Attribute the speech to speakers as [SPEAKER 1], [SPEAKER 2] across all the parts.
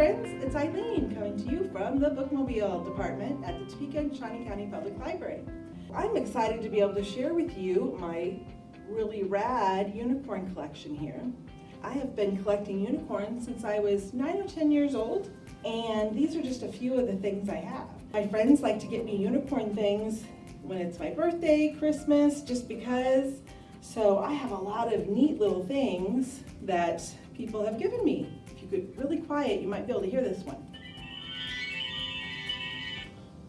[SPEAKER 1] friends, it's Eileen coming to you from the Bookmobile Department at the Topeka and Shawnee County Public Library. I'm excited to be able to share with you my really rad unicorn collection here. I have been collecting unicorns since I was 9 or 10 years old, and these are just a few of the things I have. My friends like to get me unicorn things when it's my birthday, Christmas, just because. So I have a lot of neat little things that people have given me. If you could really quiet, you might be able to hear this one.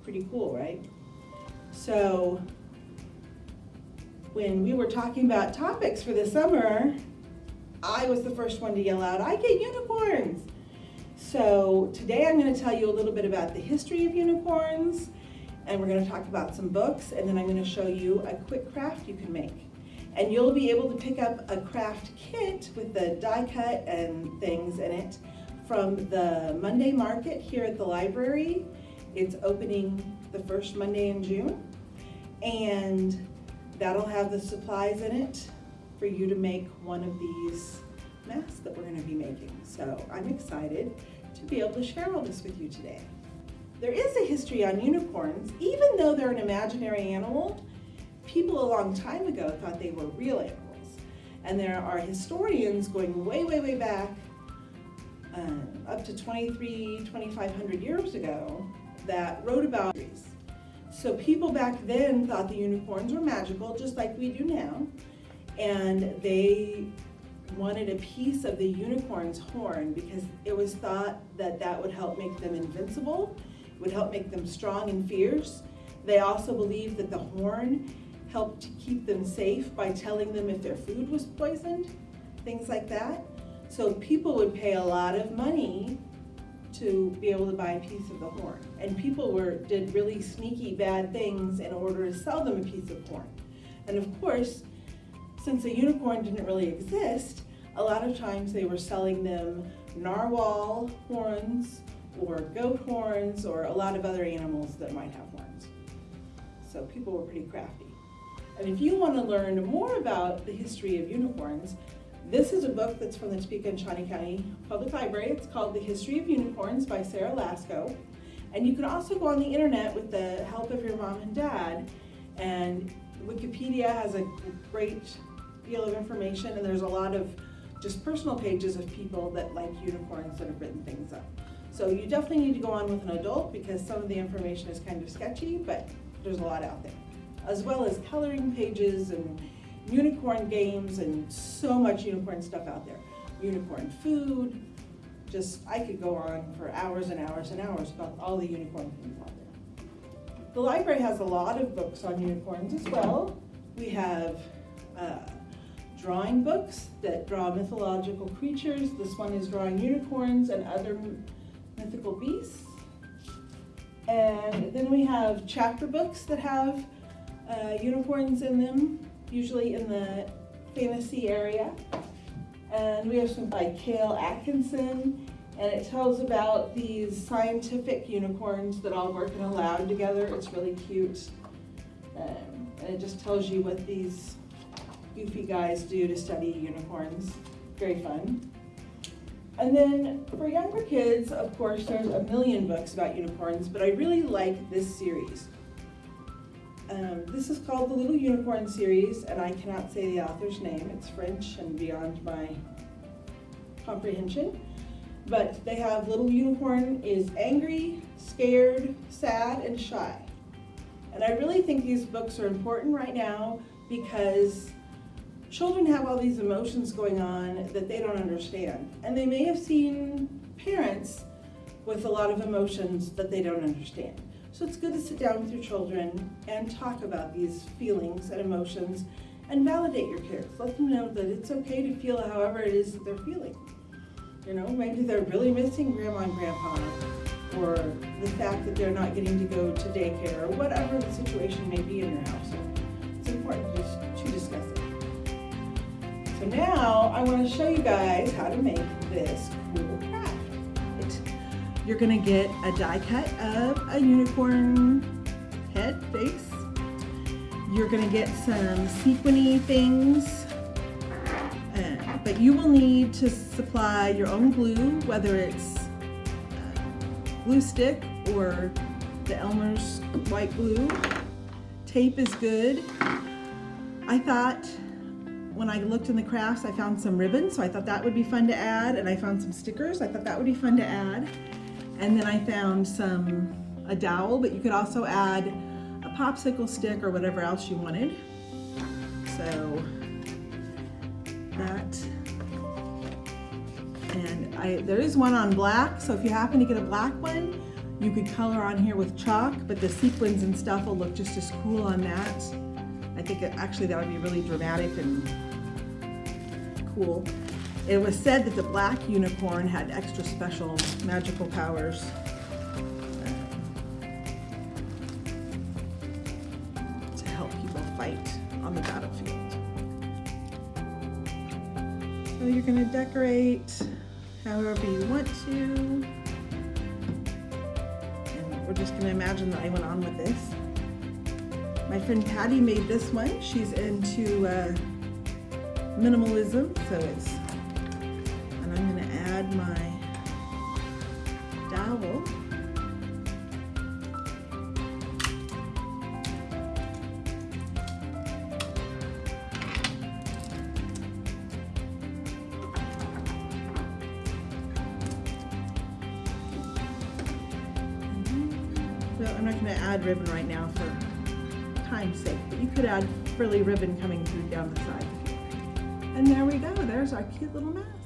[SPEAKER 1] Pretty cool, right? So when we were talking about topics for the summer, I was the first one to yell out, I get unicorns. So today I'm going to tell you a little bit about the history of unicorns, and we're going to talk about some books, and then I'm going to show you a quick craft you can make. And you'll be able to pick up a craft kit with the die cut and things in it from the Monday market here at the library. It's opening the first Monday in June. And that'll have the supplies in it for you to make one of these masks that we're gonna be making. So I'm excited to be able to share all this with you today. There is a history on unicorns, even though they're an imaginary animal, people a long time ago thought they were real animals. And there are historians going way, way, way back, um, up to 23, 2500 years ago, that wrote about these. So people back then thought the unicorns were magical, just like we do now, and they wanted a piece of the unicorn's horn because it was thought that that would help make them invincible, would help make them strong and fierce. They also believed that the horn helped to keep them safe by telling them if their food was poisoned, things like that. So people would pay a lot of money to be able to buy a piece of the horn. And people were did really sneaky bad things in order to sell them a piece of horn. And of course, since a unicorn didn't really exist, a lot of times they were selling them narwhal horns or goat horns or a lot of other animals that might have horns. So people were pretty crafty. And if you want to learn more about the history of unicorns, this is a book that's from the Topeka and Shawnee County Public Library. It's called The History of Unicorns by Sarah Lasko. And you can also go on the internet with the help of your mom and dad. And Wikipedia has a great deal of information and there's a lot of just personal pages of people that like unicorns that have written things up. So you definitely need to go on with an adult because some of the information is kind of sketchy, but there's a lot out there as well as coloring pages and unicorn games and so much unicorn stuff out there. Unicorn food, just, I could go on for hours and hours and hours about all the unicorn things out there. The library has a lot of books on unicorns as well. We have uh, drawing books that draw mythological creatures. This one is drawing unicorns and other mythical beasts. And then we have chapter books that have uh, unicorns in them, usually in the fantasy area. And we have some by Cale Atkinson, and it tells about these scientific unicorns that all work in a lab together. It's really cute. Um, and it just tells you what these goofy guys do to study unicorns. Very fun. And then for younger kids, of course, there's a million books about unicorns, but I really like this series. Um, this is called the Little Unicorn series, and I cannot say the author's name. It's French and beyond my comprehension. But they have Little Unicorn is angry, scared, sad, and shy. And I really think these books are important right now because children have all these emotions going on that they don't understand. And they may have seen parents with a lot of emotions that they don't understand. So it's good to sit down with your children and talk about these feelings and emotions and validate your kids. Let them know that it's okay to feel however it is that they're feeling. You know, maybe they're really missing grandma and grandpa or the fact that they're not getting to go to daycare or whatever the situation may be in their household. It's important just to discuss it. So now I want to show you guys how to make this cool. You're gonna get a die cut of a unicorn head face. You're gonna get some sequiny things, uh, but you will need to supply your own glue, whether it's glue stick or the Elmer's white glue. Tape is good. I thought when I looked in the crafts, I found some ribbon, so I thought that would be fun to add, and I found some stickers. I thought that would be fun to add. And then I found some, a dowel, but you could also add a popsicle stick or whatever else you wanted. So that, and I, there is one on black, so if you happen to get a black one, you could color on here with chalk, but the sequins and stuff will look just as cool on that. I think it, actually that would be really dramatic and cool. It was said that the black unicorn had extra special magical powers. To help people fight on the battlefield. So you're gonna decorate however you want to. And we're just gonna imagine that I went on with this. My friend Patty made this one. She's into uh, minimalism, so it's, my dowel. Mm-hmm. Well, I'm not gonna add ribbon right now for time's sake, but you could add frilly ribbon coming through down the side. And there we go, there's our cute little mask.